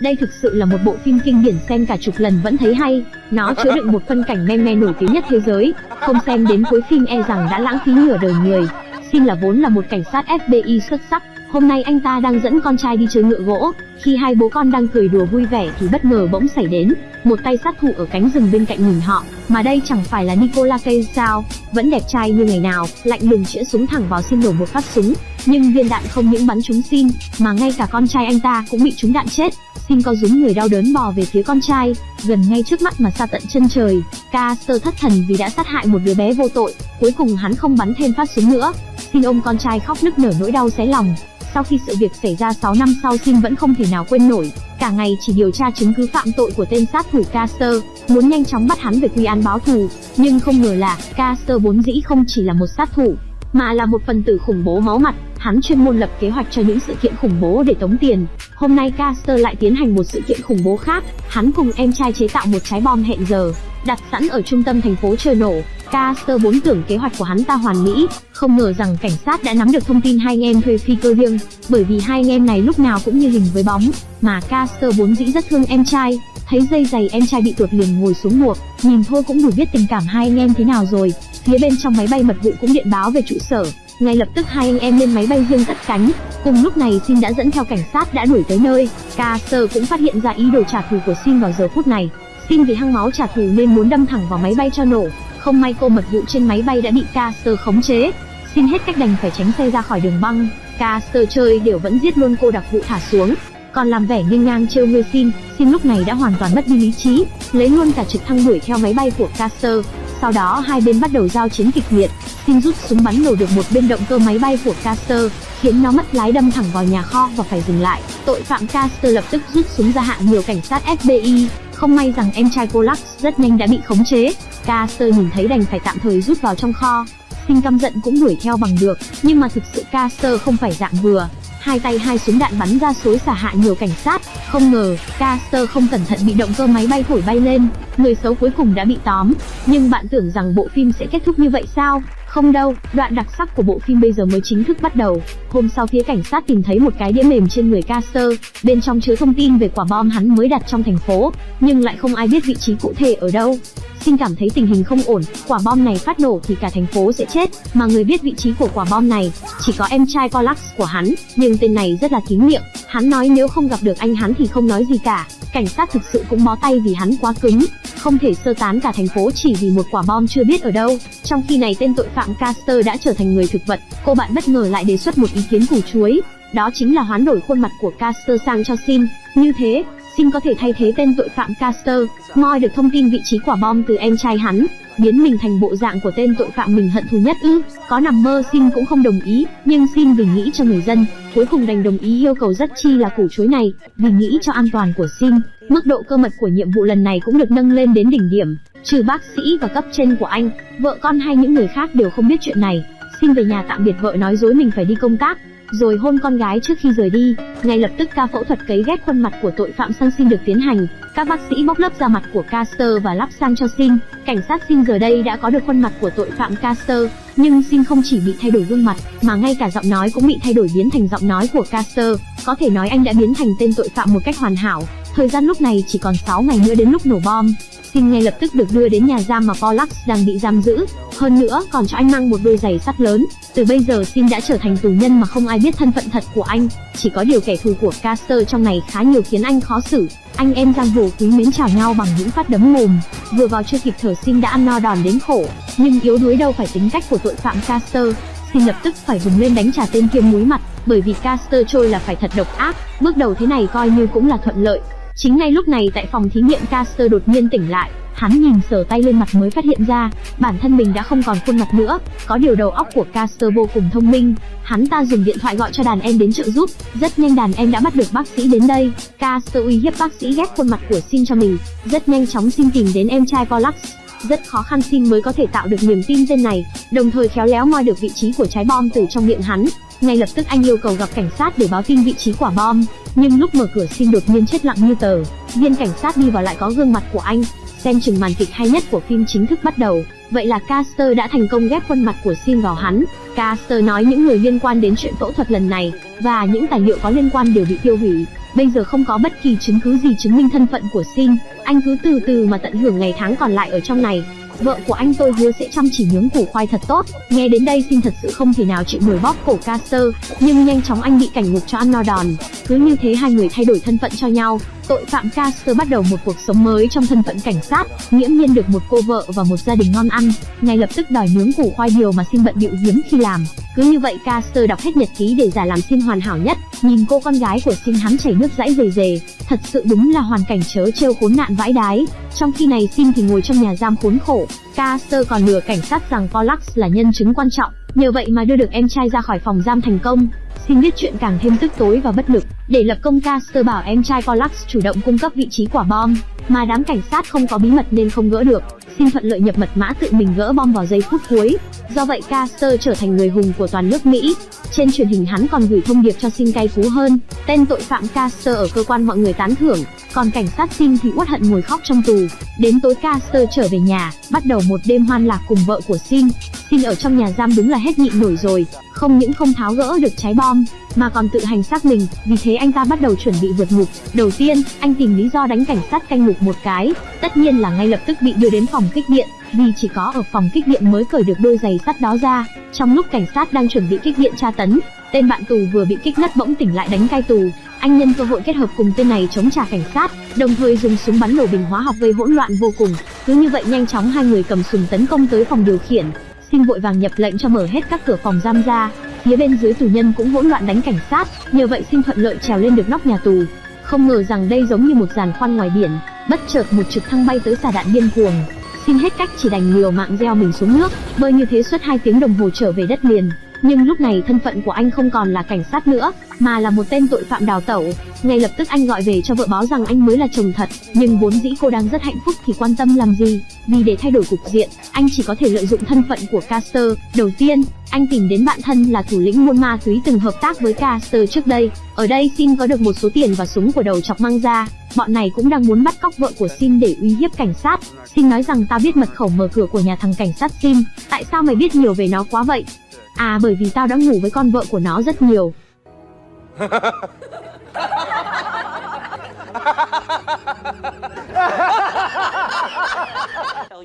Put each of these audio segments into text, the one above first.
Đây thực sự là một bộ phim kinh điển xem cả chục lần vẫn thấy hay, nó chứa đựng một phân cảnh meme nổi tiếng nhất thế giới, không xem đến cuối phim e rằng đã lãng phí nửa đời người. Xin là vốn là một cảnh sát FBI xuất sắc, hôm nay anh ta đang dẫn con trai đi chơi ngựa gỗ, khi hai bố con đang cười đùa vui vẻ thì bất ngờ bỗng xảy đến, một tay sát thủ ở cánh rừng bên cạnh nhìn họ, mà đây chẳng phải là Nicola Cage sao, vẫn đẹp trai như ngày nào, lạnh lùng chĩa súng thẳng vào xin nổ một phát súng, nhưng viên đạn không những bắn trúng xin, mà ngay cả con trai anh ta cũng bị trúng đạn chết. Xin co rúm người đau đớn bò về phía con trai, gần ngay trước mắt mà xa tận chân trời. Caster thất thần vì đã sát hại một đứa bé vô tội, cuối cùng hắn không bắn thêm phát súng nữa. Xin ôm con trai khóc nức nở nỗi đau xé lòng. Sau khi sự việc xảy ra 6 năm sau Xin vẫn không thể nào quên nổi, cả ngày chỉ điều tra chứng cứ phạm tội của tên sát thủ Caster, muốn nhanh chóng bắt hắn về quy án báo thù, nhưng không ngờ là Caster vốn dĩ không chỉ là một sát thủ, mà là một phần tử khủng bố máu mặt, hắn chuyên môn lập kế hoạch cho những sự kiện khủng bố để tống tiền. Hôm nay Caster lại tiến hành một sự kiện khủng bố khác, hắn cùng em trai chế tạo một trái bom hẹn giờ, đặt sẵn ở trung tâm thành phố chờ nổ. Caster vốn tưởng kế hoạch của hắn ta hoàn mỹ, không ngờ rằng cảnh sát đã nắm được thông tin hai anh em thuê phi cơ riêng, bởi vì hai anh em này lúc nào cũng như hình với bóng, mà Caster vốn dĩ rất thương em trai, thấy dây giày em trai bị tuột liền ngồi xuống buộc, nhìn thôi cũng đủ biết tình cảm hai anh em thế nào rồi. Phía bên trong máy bay mật vụ cũng điện báo về trụ sở, ngay lập tức hai anh em lên máy bay riêng cất cánh. Cùng lúc này Sin đã dẫn theo cảnh sát đã đuổi tới nơi. Caster cũng phát hiện ra ý đồ trả thù của Sin vào giờ phút này. Tin vì hăng máu trả thù nên muốn đâm thẳng vào máy bay cho nổ. Không may cô mật vụ trên máy bay đã bị Caster khống chế. Xin hết cách đành phải tránh xe ra khỏi đường băng. Caster chơi đều vẫn giết luôn cô đặc vụ thả xuống. Còn làm vẻ nghiêng ngang trêu ngươi xin. Xin lúc này đã hoàn toàn mất đi lý trí, lấy luôn cả trực thăng đuổi theo máy bay của Caster. Sau đó hai bên bắt đầu giao chiến kịch liệt, Xin rút súng bắn nổ được một bên động cơ máy bay của Caster, khiến nó mất lái đâm thẳng vào nhà kho và phải dừng lại. Tội phạm Caster lập tức rút súng ra hạ nhiều cảnh sát FBI, không may rằng em trai cô Lux rất nhanh đã bị khống chế. Caster nhìn thấy đành phải tạm thời rút vào trong kho. Sinh căm giận cũng đuổi theo bằng được, nhưng mà thực sự Caster không phải dạng vừa, hai tay hai súng đạn bắn ra xối xả hạ nhiều cảnh sát. Không ngờ, Caster không cẩn thận bị động cơ máy bay thổi bay lên, người xấu cuối cùng đã bị tóm. Nhưng bạn tưởng rằng bộ phim sẽ kết thúc như vậy sao? Không đâu, đoạn đặc sắc của bộ phim bây giờ mới chính thức bắt đầu. Hôm sau phía cảnh sát tìm thấy một cái đĩa mềm trên người Caster, bên trong chứa thông tin về quả bom hắn mới đặt trong thành phố, nhưng lại không ai biết vị trí cụ thể ở đâu. Xin cảm thấy tình hình không ổn, quả bom này phát nổ thì cả thành phố sẽ chết, mà người biết vị trí của quả bom này chỉ có em trai Colax của hắn, nhưng tên này rất là kín miệng, hắn nói nếu không gặp được anh hắn thì không nói gì cả. Cảnh sát thực sự cũng bó tay vì hắn quá cứng, không thể sơ tán cả thành phố chỉ vì một quả bom chưa biết ở đâu. Trong khi này tên tội phạm Caster đã trở thành người thực vật, cô bạn bất ngờ lại đề xuất một ý kiến củ chuối, đó chính là hoán đổi khuôn mặt của Caster sang cho Sim. Như thế, Xin có thể thay thế tên tội phạm Caster, moi được thông tin vị trí quả bom từ em trai hắn, biến mình thành bộ dạng của tên tội phạm mình hận thù nhất ư? Có nằm mơ Xin cũng không đồng ý, nhưng Xin vì nghĩ cho người dân, cuối cùng đành đồng ý yêu cầu rất chi là củ chuối này, vì nghĩ cho an toàn của Xin, mức độ cơ mật của nhiệm vụ lần này cũng được nâng lên đến đỉnh điểm, trừ bác sĩ và cấp trên của anh, vợ con hay những người khác đều không biết chuyện này. Xin về nhà tạm biệt vợ nói dối mình phải đi công tác, rồi hôn con gái trước khi rời đi. Ngay lập tức ca phẫu thuật cấy ghép khuôn mặt của tội phạm sang Sin được tiến hành. Các bác sĩ bóc lớp da mặt của Caster và lắp sang cho Sin. Cảnh sát Sin giờ đây đã có được khuôn mặt của tội phạm Caster, nhưng Sin không chỉ bị thay đổi gương mặt, mà ngay cả giọng nói cũng bị thay đổi biến thành giọng nói của Caster. Có thể nói anh đã biến thành tên tội phạm một cách hoàn hảo. Thời gian lúc này chỉ còn 6 ngày nữa đến lúc nổ bom. Sinh ngay lập tức được đưa đến nhà giam mà Pollux đang bị giam giữ. Hơn nữa, còn cho anh mang một đôi giày sắt lớn. Từ bây giờ Sin đã trở thành tù nhân mà không ai biết thân phận thật của anh. Chỉ có điều kẻ thù của Caster trong này khá nhiều khiến anh khó xử. Anh em giang hồ quý mến chào nhau bằng những phát đấm mồm. Vừa vào chưa kịp thở Sin đã ăn no đòn đến khổ. Nhưng yếu đuối đâu phải tính cách của tội phạm Caster. Sin lập tức phải vùng lên đánh trả tên kia muối mặt, bởi vì Caster trôi là phải thật độc ác. Bước đầu thế này coi như cũng là thuận lợi. Chính ngay lúc này tại phòng thí nghiệm Caster đột nhiên tỉnh lại, hắn nhìn sờ tay lên mặt mới phát hiện ra, bản thân mình đã không còn khuôn mặt nữa, có điều đầu óc của Caster vô cùng thông minh, hắn ta dùng điện thoại gọi cho đàn em đến trợ giúp, rất nhanh đàn em đã bắt được bác sĩ đến đây, Caster uy hiếp bác sĩ ghép khuôn mặt của Sin cho mình, rất nhanh chóng Sin tìm đến em trai Pollux, rất khó khăn Sin mới có thể tạo được niềm tin tên này, đồng thời khéo léo moi được vị trí của trái bom từ trong miệng hắn. Ngay lập tức anh yêu cầu gặp cảnh sát để báo tin vị trí quả bom, nhưng lúc mở cửa Xin đột nhiên chết lặng như tờ. Viên cảnh sát đi vào lại có gương mặt của anh, xem chừng màn kịch hay nhất của phim chính thức bắt đầu. Vậy là Caster đã thành công ghép khuôn mặt của Sin vào hắn. Caster nói những người liên quan đến chuyện phẫu thuật lần này và những tài liệu có liên quan đều bị tiêu hủy. bây giờ không có bất kỳ chứng cứ gì chứng minh thân phận của Xin, anh cứ từ từ mà tận hưởng ngày tháng còn lại ở trong này. Vợ của anh tôi hứa sẽ chăm chỉ nướng củ khoai thật tốt. Nghe đến đây Xin thật sự không thể nào chịu nổi bóp cổ Caster, nhưng nhanh chóng anh bị cảnh ngục cho ăn no đòn. Cứ như thế hai người thay đổi thân phận cho nhau. Tội phạm Caster bắt đầu một cuộc sống mới trong thân phận cảnh sát, nghiễm nhiên được một cô vợ và một gia đình ngon ăn, ngay lập tức đòi nướng củ khoai điều mà Xin bận bịu hiếm khi làm. Cứ như vậy Caster đọc hết nhật ký để giả làm Xin hoàn hảo nhất, nhìn cô con gái của Xin hắn chảy nước dãi rề rề, thật sự đúng là hoàn cảnh chớ trêu khốn nạn vãi đái. Trong khi này Xin thì ngồi trong nhà giam khốn khổ, Caster còn lừa cảnh sát rằng pollux là nhân chứng quan trọng, nhờ vậy mà đưa được em trai ra khỏi phòng giam thành công. Xin biết chuyện càng thêm tức tối và bất lực, để lập công Caster bảo em trai Pollax chủ động cung cấp vị trí quả bom, mà đám cảnh sát không có bí mật nên không gỡ được. Xin thuận lợi nhập mật mã tự mình gỡ bom vào giây phút cuối. Do vậy Caster trở thành người hùng của toàn nước Mỹ. Trên truyền hình hắn còn gửi thông điệp cho Xin cay cú hơn. Tên tội phạm Caster ở cơ quan mọi người tán thưởng, còn cảnh sát Xin thì uất hận ngồi khóc trong tù. Đến tối Caster trở về nhà, bắt đầu một đêm hoan lạc cùng vợ của Xin. Xin ở trong nhà giam đúng là hết nhịn nổi rồi, không những không tháo gỡ được trái bom, mà còn tự hành xác mình, vì thế anh ta bắt đầu chuẩn bị vượt ngục. Đầu tiên, anh tìm lý do đánh cảnh sát canh ngục một cái, tất nhiên là ngay lập tức bị đưa đến phòng kích điện, vì chỉ có ở phòng kích điện mới cởi được đôi giày sắt đó ra. Trong lúc cảnh sát đang chuẩn bị kích điện tra tấn, tên bạn tù vừa bị kích ngất bỗng tỉnh lại đánh cai tù. Anh nhân cơ hội kết hợp cùng tên này chống trả cảnh sát, đồng thời dùng súng bắn nổ bình hóa học gây hỗn loạn vô cùng. Cứ như vậy nhanh chóng hai người cầm súng tấn công tới phòng điều khiển. Xin vội vàng nhập lệnh cho mở hết các cửa phòng giam ra. Phía bên dưới tù nhân cũng hỗn loạn đánh cảnh sát, nhờ vậy xin thuận lợi trèo lên được nóc nhà tù. Không ngờ rằng đây giống như một giàn khoan ngoài biển, bất chợt một trực thăng bay tới xà đạn điên cuồng. Xin hết cách chỉ đành liều mạng gieo mình xuống nước, bơi như thế suốt hai tiếng đồng hồ trở về đất liền. Nhưng lúc này thân phận của anh không còn là cảnh sát nữa, mà là một tên tội phạm đào tẩu. Ngay lập tức anh gọi về cho vợ báo rằng anh mới là chồng thật, nhưng vốn dĩ cô đang rất hạnh phúc thì quan tâm làm gì? Vì để thay đổi cục diện, anh chỉ có thể lợi dụng thân phận của Caster. Đầu tiên, anh tìm đến bạn thân là thủ lĩnh buôn ma túy từng hợp tác với Caster trước đây. Ở đây Sin có được một số tiền và súng của đầu chọc mang ra. Bọn này cũng đang muốn bắt cóc vợ của Sin để uy hiếp cảnh sát. Sin nói rằng ta biết mật khẩu mở cửa của nhà thằng cảnh sát Sin. Tại sao mày biết nhiều về nó quá vậy? À bởi vì tao đã ngủ với con vợ của nó rất nhiều.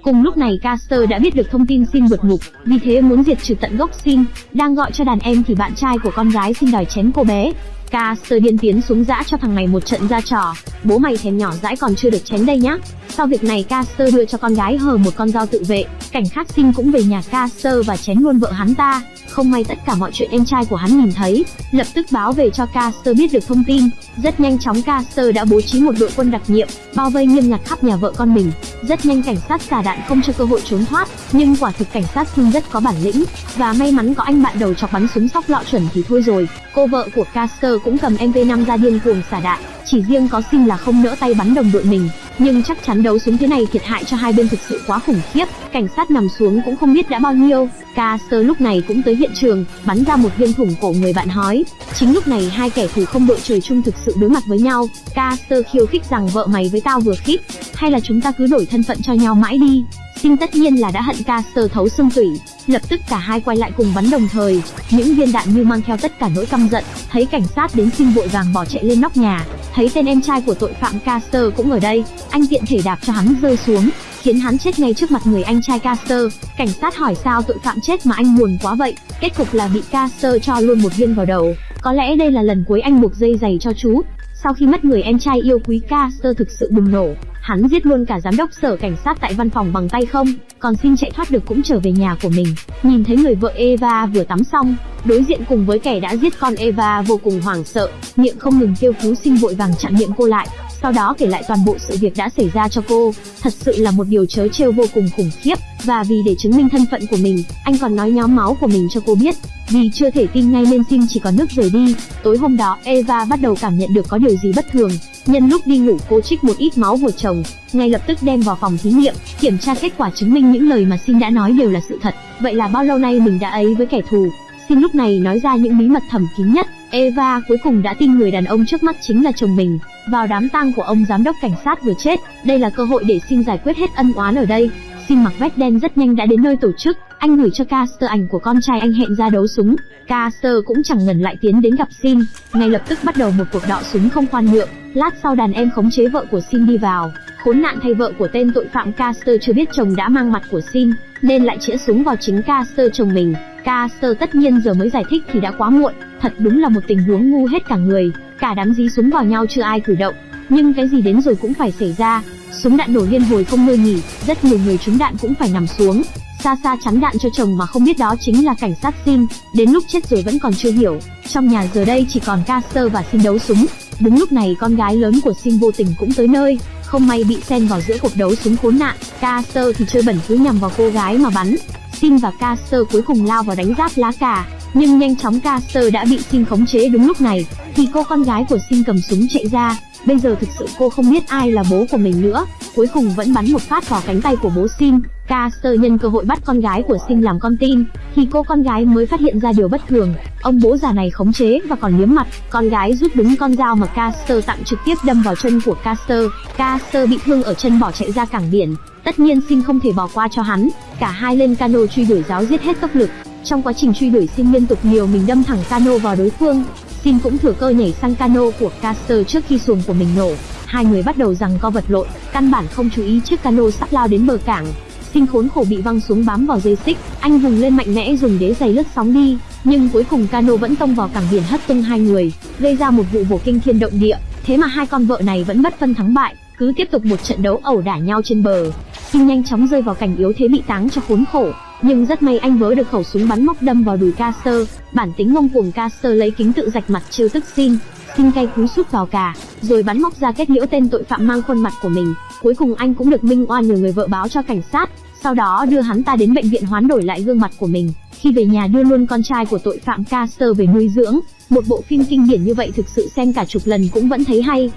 Cùng lúc này Caster đã biết được thông tin xin vượt ngục, vì thế muốn diệt trừ tận gốc xin, Đang gọi cho đàn em thì bạn trai của con gái xin đòi chém cô bé. Caster điên tiến xuống dã cho thằng này một trận ra trò. Bố mày thèm nhỏ dãi còn chưa được chém đây nhá. Sau việc này Caster đưa cho con gái hờ một con dao tự vệ. Cảnh khác sinh cũng về nhà Caster và chém luôn vợ hắn ta. Không may tất cả mọi chuyện em trai của hắn nhìn thấy, lập tức báo về cho Caster biết được thông tin. Rất nhanh chóng Caster đã bố trí một đội quân đặc nhiệm, bao vây nghiêm ngặt khắp nhà vợ con mình. Rất nhanh cảnh sát xả đạn không cho cơ hội trốn thoát, nhưng quả thực cảnh sát sinh rất có bản lĩnh, và may mắn có anh bạn đầu chọc bắn súng sóc lọ chuẩn thì thôi rồi. Cô vợ của Caster cũng cầm MV5 ra điên cuồng xả đạn, chỉ riêng có sinh là không nỡ tay bắn đồng đội mình, nhưng chắc chắn đấu súng thế này thiệt hại cho hai bên thực sự quá khủng khiếp. Cảnh sát nằm xuống cũng không biết đã bao nhiêu. Caster lúc này cũng tới hiện trường, bắn ra một viên thủng cổ người bạn hói. Chính lúc này hai kẻ thù không đội trời chung thực sự đối mặt với nhau. Caster khiêu khích rằng vợ mày với tao vừa khít, hay là chúng ta cứ đổi thân phận cho nhau mãi đi. sinh tất nhiên là đã hận Caster thấu xương tủy, lập tức cả hai quay lại cùng bắn đồng thời, những viên đạn như mang theo tất cả nỗi căm giận. Thấy cảnh sát đến xin vội vàng bỏ chạy lên nóc nhà, thấy tên em trai của tội phạm Caster cũng ở đây, anh tiện thể đạp cho hắn rơi xuống, khiến hắn chết ngay trước mặt người anh trai Caster. Cảnh sát hỏi sao tội phạm chết mà anh buồn quá vậy, kết cục là bị Caster cho luôn một viên vào đầu. Có lẽ đây là lần cuối anh buộc dây giày cho chú. Sau khi mất người em trai yêu quý Caster thực sự bùng nổ, hắn giết luôn cả giám đốc sở cảnh sát tại văn phòng bằng tay không, còn xin chạy thoát được cũng trở về nhà của mình. Nhìn thấy người vợ Eva vừa tắm xong, đối diện cùng với kẻ đã giết con Eva vô cùng hoảng sợ, miệng không ngừng kêu cứu xin vội vàng chặn miệng cô lại, sau đó kể lại toàn bộ sự việc đã xảy ra cho cô. Thật sự là một điều chớ trêu vô cùng khủng khiếp, và vì để chứng minh thân phận của mình, anh còn nói nhóm máu của mình cho cô biết. Vì chưa thể tin ngay nên Sim chỉ còn nước rời đi. Tối hôm đó, Eva bắt đầu cảm nhận được có điều gì bất thường. Nhân lúc đi ngủ cô trích một ít máu của chồng, ngay lập tức đem vào phòng thí nghiệm, kiểm tra kết quả chứng minh những lời mà Sim đã nói đều là sự thật. Vậy là bao lâu nay mình đã ấy với kẻ thù? Sim lúc này nói ra những bí mật thầm kín nhất. Eva cuối cùng đã tin người đàn ông trước mắt chính là chồng mình. Vào đám tang của ông giám đốc cảnh sát vừa chết, đây là cơ hội để Sim giải quyết hết ân oán ở đây. Xin mặc vest đen rất nhanh đã đến nơi tổ chức, anh gửi cho Caster ảnh của con trai anh hẹn ra đấu súng. Caster cũng chẳng ngần lại tiến đến gặp Xin, ngay lập tức bắt đầu một cuộc đọ súng không khoan nhượng. Lát sau đàn em khống chế vợ của Xin đi vào, khốn nạn thay vợ của tên tội phạm Caster chưa biết chồng đã mang mặt của Xin, nên lại chĩa súng vào chính Caster chồng mình. Caster tất nhiên giờ mới giải thích thì đã quá muộn, thật đúng là một tình huống ngu hết cả người, cả đám dí súng vào nhau chưa ai cử động. Nhưng cái gì đến rồi cũng phải xảy ra, súng đạn nổ liên hồi không ngơi nghỉ, rất nhiều người trúng đạn cũng phải nằm xuống, xa xa chắn đạn cho chồng mà không biết đó chính là cảnh sát Sim, đến lúc chết rồi vẫn còn chưa hiểu. Trong nhà giờ đây chỉ còn Caster và Sim đấu súng. Đúng lúc này con gái lớn của Sim vô tình cũng tới nơi, không may bị xen vào giữa cuộc đấu súng khốn nạn. Caster thì chơi bẩn cứ nhằm vào cô gái mà bắn. Sim và Caster cuối cùng lao vào đánh giáp lá cà, nhưng nhanh chóng Caster đã bị sinh khống chế đúng lúc này, thì cô con gái của sinh cầm súng chạy ra. Bây giờ thực sự cô không biết ai là bố của mình nữa, cuối cùng vẫn bắn một phát vào cánh tay của bố sinh Caster nhân cơ hội bắt con gái của sinh làm con tin, thì cô con gái mới phát hiện ra điều bất thường. Ông bố già này khống chế và còn liếm mặt, con gái rút đúng con dao mà Caster tặng trực tiếp đâm vào chân của Caster. Caster bị thương ở chân bỏ chạy ra cảng biển, tất nhiên sinh không thể bỏ qua cho hắn, cả hai lên cano truy đuổi giáo giết hết tốc lực. Trong quá trình truy đuổi Sin liên tục liều mình đâm thẳng cano vào đối phương, Sin cũng thừa cơ nhảy sang cano của Caster trước khi xuồng của mình nổ. Hai người bắt đầu rằng co vật lộn, căn bản không chú ý chiếc cano sắp lao đến bờ cảng. Sin khốn khổ bị văng xuống bám vào dây xích, anh vùng lên mạnh mẽ dùng đế giày lướt sóng đi, nhưng cuối cùng cano vẫn tông vào cảng biển hất tung hai người, gây ra một vụ vổ kinh thiên động địa. Thế mà hai con vợ này vẫn bất phân thắng bại, cứ tiếp tục một trận đấu ẩu đả nhau trên bờ. Sim nhanh chóng rơi vào cảnh yếu thế bị táng cho khốn khổ, nhưng rất may anh vớ được khẩu súng bắn móc đâm vào đùi Caster, bản tính ngông cuồng Caster lấy kính tự rạch mặt trêu tức xin, Sim cay cú sút vào cả, rồi bắn móc ra kết liễu tên tội phạm mang khuôn mặt của mình. Cuối cùng anh cũng được minh oan nhờ người vợ báo cho cảnh sát, sau đó đưa hắn ta đến bệnh viện hoán đổi lại gương mặt của mình. Khi về nhà đưa luôn con trai của tội phạm Caster về nuôi dưỡng. Một bộ phim kinh điển như vậy thực sự xem cả chục lần cũng vẫn thấy hay.